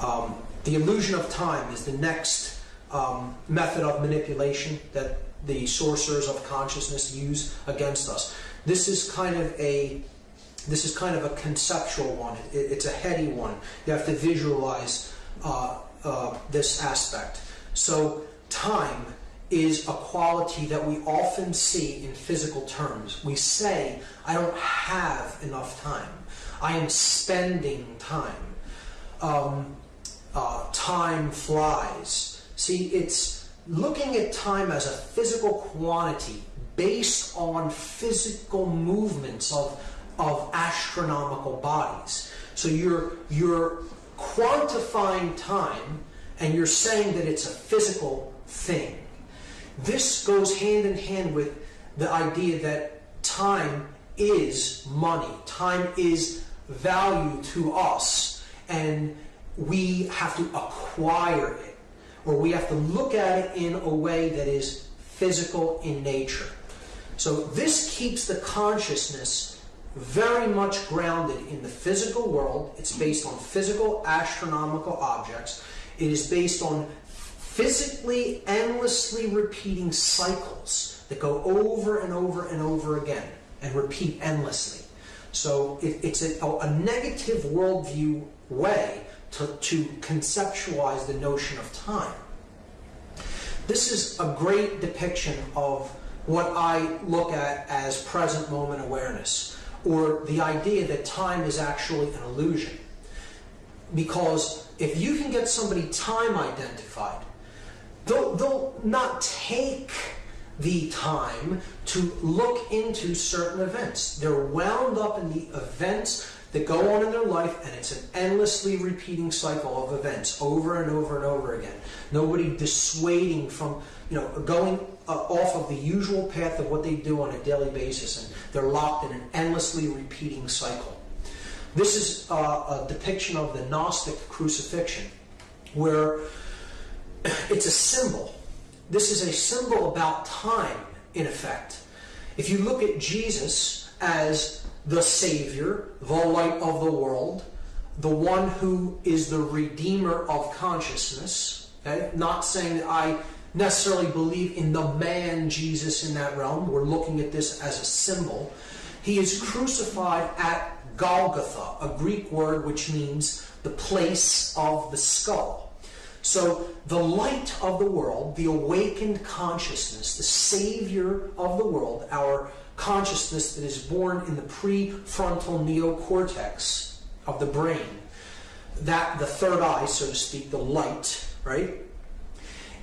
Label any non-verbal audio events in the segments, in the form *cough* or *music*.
Um, the illusion of time is the next um, method of manipulation that the sorcerers of consciousness use against us. This is kind of a this is kind of a conceptual one. It, it's a heady one. You have to visualize uh, uh, this aspect. So time is a quality that we often see in physical terms. We say, I don't have enough time. I am spending time. Um, uh, time flies. See, it's looking at time as a physical quantity based on physical movements of, of astronomical bodies. So you're, you're quantifying time and you're saying that it's a physical thing. This goes hand in hand with the idea that time is money. Time is value to us and we have to acquire it or we have to look at it in a way that is physical in nature. So this keeps the consciousness very much grounded in the physical world. It's based on physical astronomical objects. It is based on physically endlessly repeating cycles that go over and over and over again and repeat endlessly. So it, it's a, a, negative worldview way to, to conceptualize the notion of time. This is a great depiction of what I look at as present moment awareness, or the idea that time is actually an illusion. Because if you can get somebody time identified, they'll, they'll not take the time to look into certain events. They're wound up in the events that go on in their life, and it's an endlessly repeating cycle of events over and over and over again. Nobody dissuading from, you know, going uh, off of the usual path of what they do on a daily basis, and they're locked in an endlessly repeating cycle. This is uh, a depiction of the Gnostic crucifixion, where *clears throat* it's a symbol. This is a symbol about time, in effect. If you look at Jesus as the Savior, the light of the world, the one who is the Redeemer of consciousness, okay? not saying that I necessarily believe in the man Jesus in that realm. We're looking at this as a symbol. He is crucified at Golgotha, a Greek word which means the place of the skull. So the light of the world, the awakened consciousness, the savior of the world, our consciousness that is born in the prefrontal neocortex of the brain, that the third eye, so to speak, the light, right,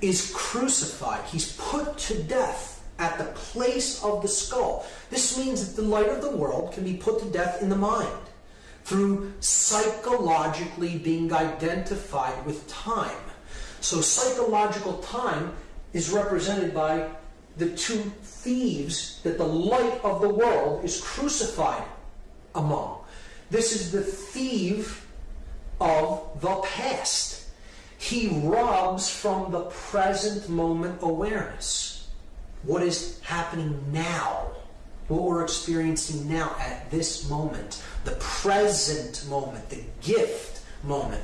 is crucified. He's put to death at the place of the skull. This means that the light of the world can be put to death in the mind through psychologically being identified with time. So psychological time is represented by the two thieves that the light of the world is crucified among. This is the thief of the past. He robs from the present moment awareness. What is happening now? What we're experiencing now at this moment, the present moment, the gift moment.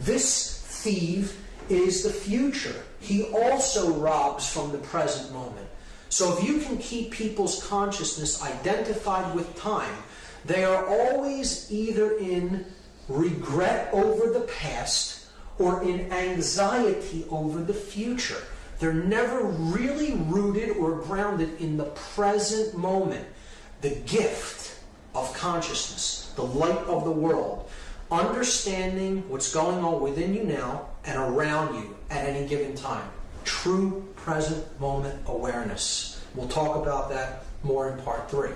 This thief is the future. He also robs from the present moment. So if you can keep people's consciousness identified with time, they are always either in regret over the past or in anxiety over the future. They're never really rooted or grounded in the present moment, the gift of consciousness, the light of the world understanding what's going on within you now and around you at any given time. True present moment awareness. We'll talk about that more in part three.